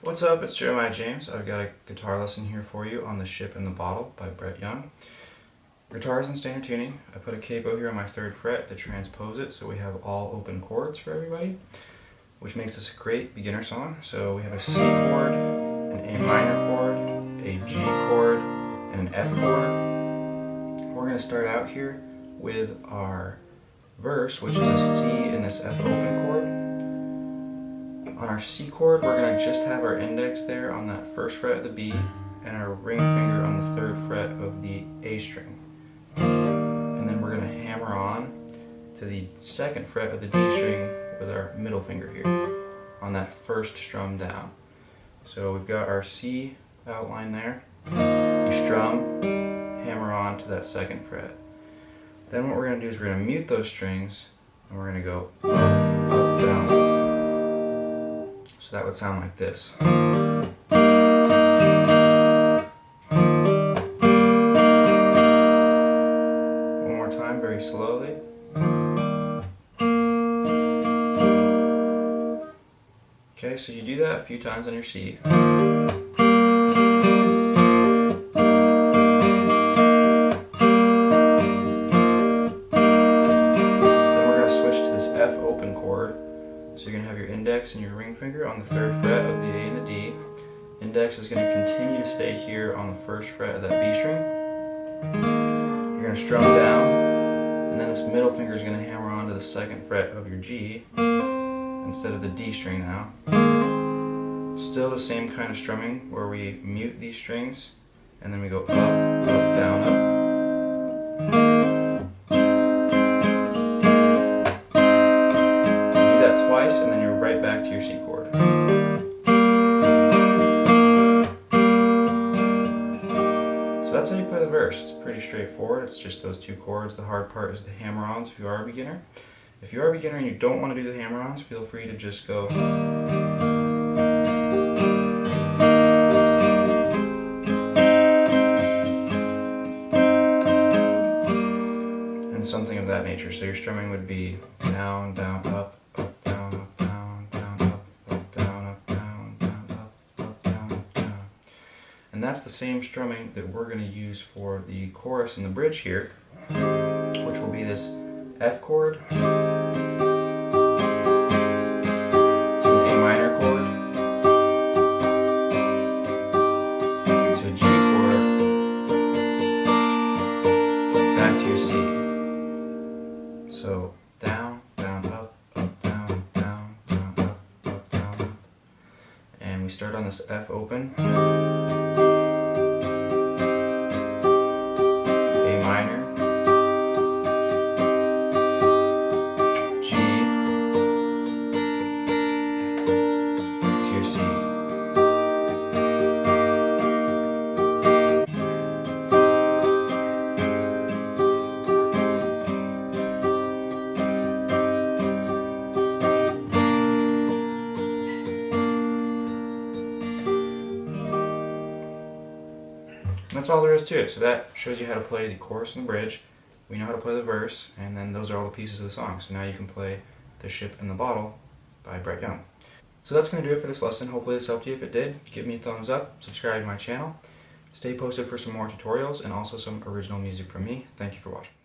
What's up, it's Jeremiah James. I've got a guitar lesson here for you on The Ship in the Bottle by Brett Young. Guitar is in standard tuning. I put a capo here on my third fret to transpose it so we have all open chords for everybody, which makes this a great beginner song. So we have a C chord, an A minor chord, a G chord, and an F chord. We're going to start out here with our verse, which is a C in this F open chord. On our C chord, we're going to just have our index there on that first fret of the B and our ring finger on the third fret of the A string. And then we're going to hammer on to the second fret of the D string with our middle finger here on that first strum down. So we've got our C outline there. You strum, hammer on to that second fret. Then what we're going to do is we're going to mute those strings and we're going to go up, down, so that would sound like this. One more time, very slowly. Okay, so you do that a few times on your C. index and your ring finger on the third fret of the A and the D. Index is going to continue to stay here on the first fret of that B string. You're going to strum down, and then this middle finger is going to hammer onto the second fret of your G instead of the D string now. Still the same kind of strumming where we mute these strings and then we go up, up, down, up. That's how you play the verse. It's pretty straightforward. It's just those two chords. The hard part is the hammer-ons if you are a beginner. If you are a beginner and you don't want to do the hammer-ons, feel free to just go... And something of that nature. So your strumming would be down, down, up, And that's the same strumming that we're going to use for the chorus and the bridge here, which will be this F chord, start on this F open. That's all there is to it. So that shows you how to play the chorus and the bridge. We know how to play the verse, and then those are all the pieces of the song. So now you can play The Ship in the Bottle by Brett Young. So that's going to do it for this lesson. Hopefully this helped you. If it did, give me a thumbs up, subscribe to my channel. Stay posted for some more tutorials and also some original music from me. Thank you for watching.